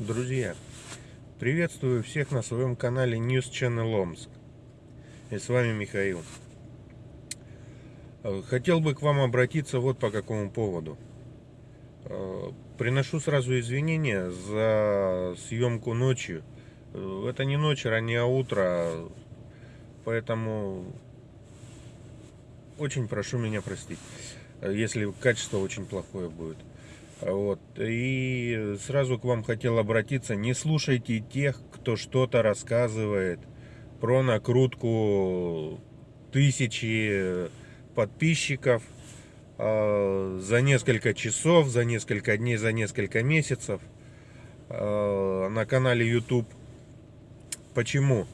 Друзья, приветствую всех на своем канале News Channel Омск. И с вами Михаил. Э, хотел бы к вам обратиться вот по какому поводу. Э, приношу сразу извинения за съемку ночью. Э, это не ночь, раннее утро, поэтому очень прошу меня простить, если качество очень плохое будет. Вот. И сразу к вам хотел обратиться. Не слушайте тех, кто что-то рассказывает про накрутку тысячи подписчиков э, за несколько часов, за несколько дней, за несколько месяцев э, на канале YouTube. Почему?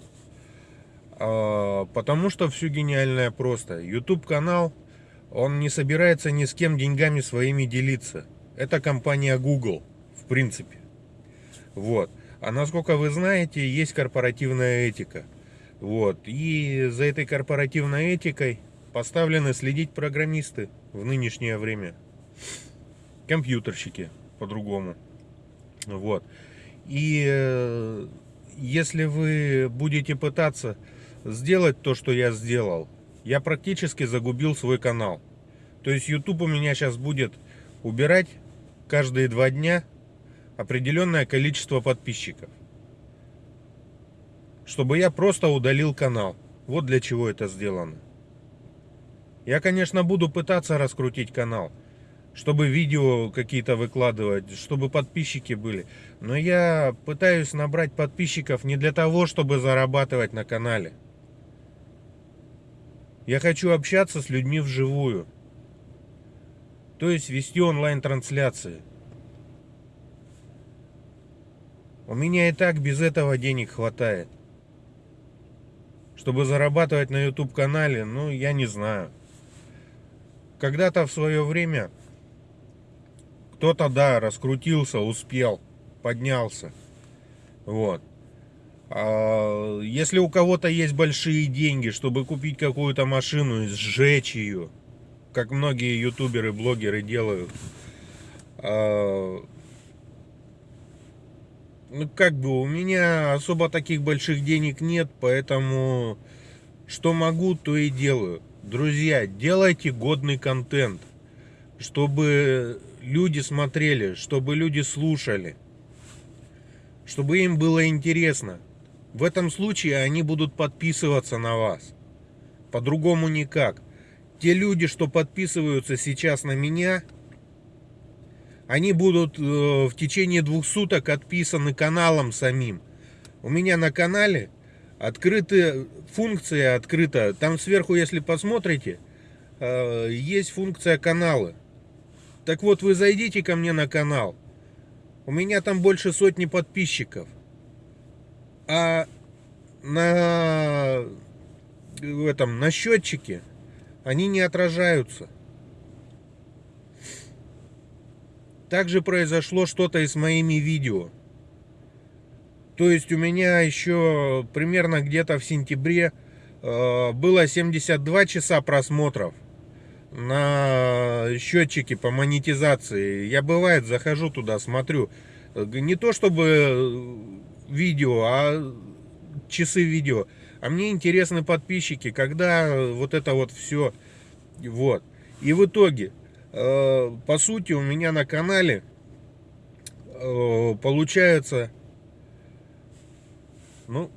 Э, потому что все гениальное просто. YouTube канал, он не собирается ни с кем деньгами своими делиться. Это компания Google, в принципе. Вот. А насколько вы знаете, есть корпоративная этика. Вот. И за этой корпоративной этикой поставлены следить программисты в нынешнее время. Компьютерщики, по-другому. Вот. И э, если вы будете пытаться сделать то, что я сделал, я практически загубил свой канал. То есть YouTube у меня сейчас будет убирать каждые два дня определенное количество подписчиков. Чтобы я просто удалил канал. Вот для чего это сделано. Я, конечно, буду пытаться раскрутить канал. Чтобы видео какие-то выкладывать, чтобы подписчики были. Но я пытаюсь набрать подписчиков не для того, чтобы зарабатывать на канале. Я хочу общаться с людьми вживую то есть вести онлайн-трансляции. У меня и так без этого денег хватает. Чтобы зарабатывать на YouTube канале, ну, я не знаю. Когда-то в свое время кто-то, да, раскрутился, успел, поднялся. Вот. А если у кого-то есть большие деньги, чтобы купить какую-то машину и сжечь ее, как многие ютуберы, блогеры делают. А, ну, как бы у меня особо таких больших денег нет, поэтому что могу, то и делаю. Друзья, делайте годный контент, чтобы люди смотрели, чтобы люди слушали, чтобы им было интересно. В этом случае они будут подписываться на вас. По-другому никак те люди, что подписываются сейчас на меня, они будут э, в течение двух суток отписаны каналом самим. У меня на канале открыты функция открыта. Там сверху, если посмотрите, э, есть функция каналы. Так вот, вы зайдите ко мне на канал. У меня там больше сотни подписчиков. А на этом на счетчике они не отражаются. Также произошло что-то и с моими видео. То есть у меня еще примерно где-то в сентябре э, было 72 часа просмотров на счетчике по монетизации. Я бывает захожу туда, смотрю. Не то чтобы видео, а часы видео. А мне интересны подписчики, когда вот это вот все. Вот. И в итоге, э, по сути, у меня на канале э, получается, ну,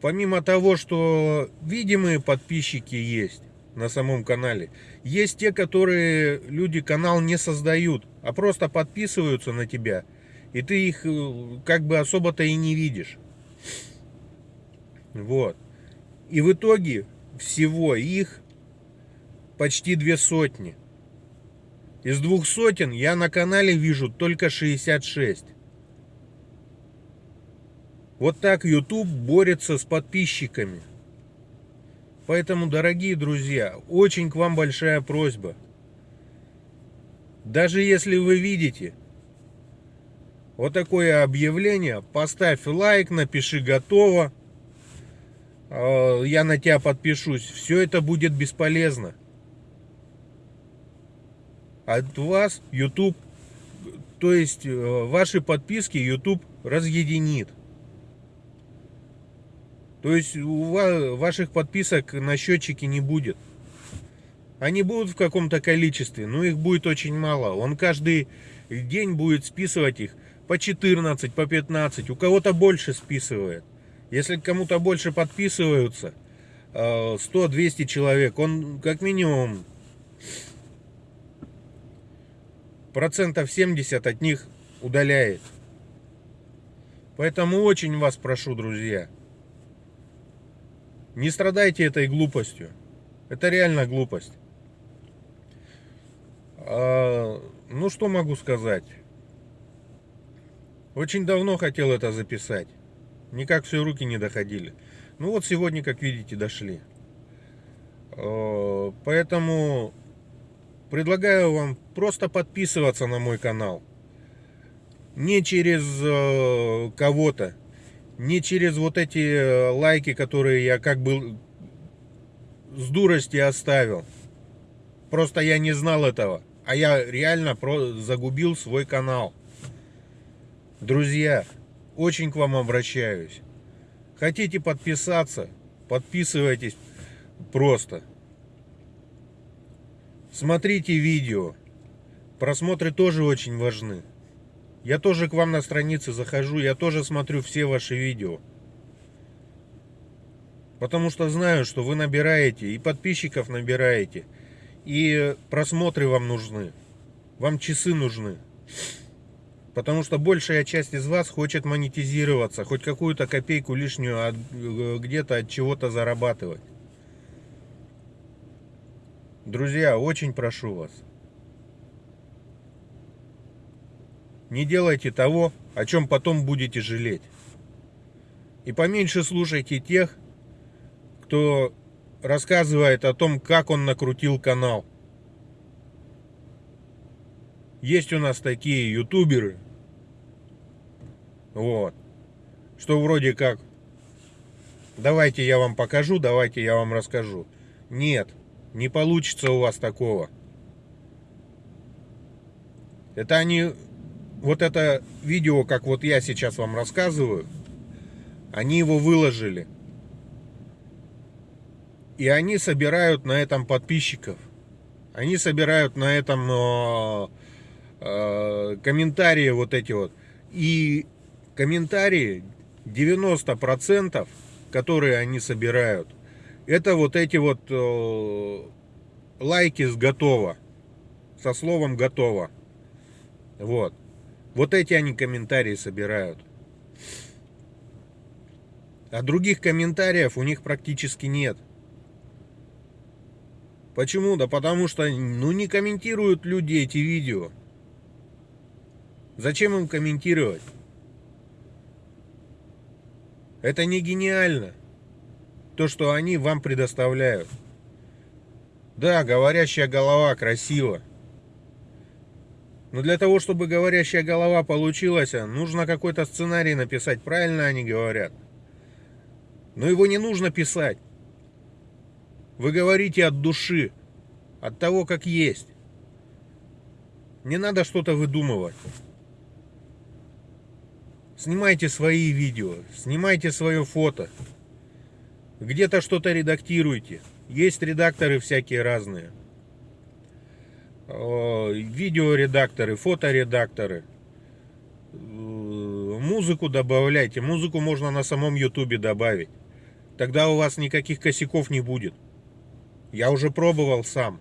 помимо того, что видимые подписчики есть на самом канале, есть те, которые люди канал не создают, а просто подписываются на тебя, и ты их э, как бы особо-то и не видишь. Вот. И в итоге всего их почти две сотни. Из двух сотен я на канале вижу только 66. Вот так YouTube борется с подписчиками. Поэтому, дорогие друзья, очень к вам большая просьба. Даже если вы видите вот такое объявление, поставь лайк, напиши готово. Э, я на тебя подпишусь. Все это будет бесполезно. От вас YouTube То есть э, ваши подписки YouTube разъединит. То есть у ваших подписок на счетчике не будет. Они будут в каком-то количестве, но их будет очень мало. Он каждый день будет списывать их по 14, по 15. У кого-то больше списывает. Если кому-то больше подписываются, 100-200 э, человек, он как минимум процентов 70 от них удаляет. Поэтому очень вас прошу, друзья, не страдайте этой глупостью. Это реально глупость. А, ну, что могу сказать? Очень давно хотел это записать. Никак все руки не доходили. Ну вот сегодня, как видите, дошли. А, поэтому предлагаю вам просто подписываться на мой канал. Не через э, кого-то, не через вот эти э, лайки, которые я как бы с дурости оставил. Просто я не знал этого. А я реально загубил свой канал. Друзья, очень к вам обращаюсь. Хотите подписаться? Подписывайтесь просто. Смотрите видео. Просмотры тоже очень важны. Я тоже к вам на странице захожу, я тоже смотрю все ваши видео. Потому что знаю, что вы набираете, и подписчиков набираете, и просмотры вам нужны. Вам часы нужны. Потому что большая часть из вас хочет монетизироваться, хоть какую-то копейку лишнюю где-то от чего-то зарабатывать. Друзья, очень прошу вас. Не делайте того, о чем потом будете жалеть. И поменьше слушайте тех, кто рассказывает о том, как он накрутил канал. Есть у нас такие ютуберы, вот, что вроде как, давайте я вам покажу, давайте я вам расскажу. Нет, не получится у вас такого. Это они вот это видео, как вот я сейчас вам рассказываю, они его выложили. И они собирают на этом подписчиков. Они собирают на этом э, э, комментарии вот эти вот. И комментарии 90%, которые они собирают, это вот эти вот э, лайки с готово. Со словом готово. Вот. Вот эти они комментарии собирают. А других комментариев у них практически нет. Почему? Да потому что ну, не комментируют люди эти видео. Зачем им комментировать? Это не гениально. То, что они вам предоставляют. Да, говорящая голова красиво. Но для того, чтобы говорящая голова получилась, нужно какой-то сценарий написать. Правильно они говорят. Но его не нужно писать. Вы говорите от души, от того, как есть. Не надо что-то выдумывать. Снимайте свои видео, снимайте свое фото. Где-то что-то редактируйте. Есть редакторы всякие разные видеоредакторы, фоторедакторы. Э, музыку добавляйте. Музыку можно на самом ютубе добавить. Тогда у вас никаких косяков не будет. Я уже пробовал сам.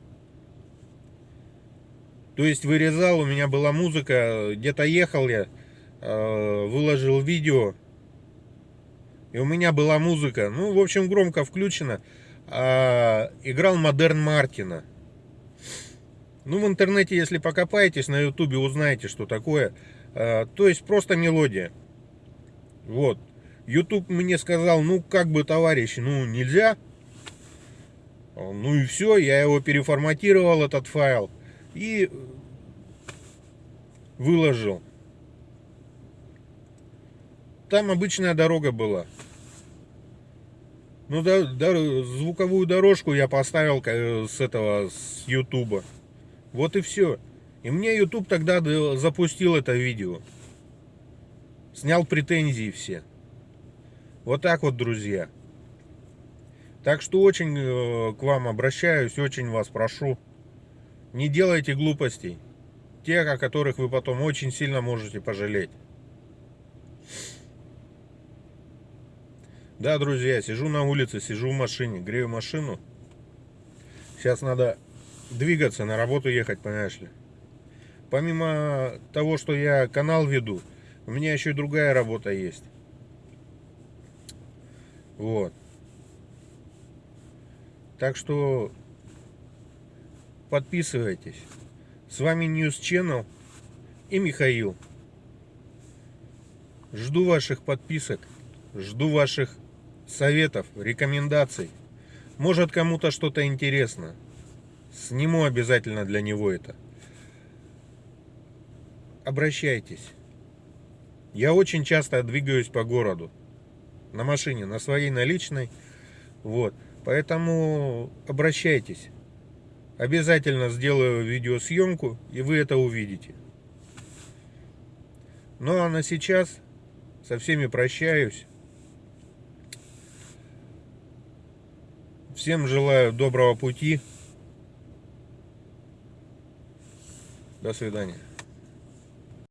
То есть вырезал, у меня была музыка, где-то ехал я, э, выложил видео, и у меня была музыка, ну, в общем, громко включена, играл Модерн Мартина. Ну, в интернете, если покопаетесь, на ютубе узнаете, что такое. А, то есть просто мелодия. Вот. YouTube мне сказал, ну, как бы, товарищи, ну, нельзя. Ну и все, я его переформатировал, этот файл, и выложил. Там обычная дорога была. Ну, да, да, звуковую дорожку я поставил э, с этого, с Ютуба. Вот и все. И мне YouTube тогда запустил это видео. Снял претензии все. Вот так вот, друзья. Так что очень э, к вам обращаюсь, очень вас прошу. Не делайте глупостей. Тех, о которых вы потом очень сильно можете пожалеть. Да, друзья, сижу на улице, сижу в машине, грею машину. Сейчас надо двигаться, на работу ехать, понимаешь ли. Помимо того, что я канал веду, у меня еще и другая работа есть. Вот. Так что подписывайтесь. С вами News Channel и Михаил. Жду ваших подписок, жду ваших советов, рекомендаций. Может кому-то что-то интересно. Сниму обязательно для него это. Обращайтесь. Я очень часто двигаюсь по городу. На машине, на своей наличной. Вот. Поэтому обращайтесь. Обязательно сделаю видеосъемку, и вы это увидите. Ну а на сейчас со всеми прощаюсь. Всем желаю доброго пути. До свидания.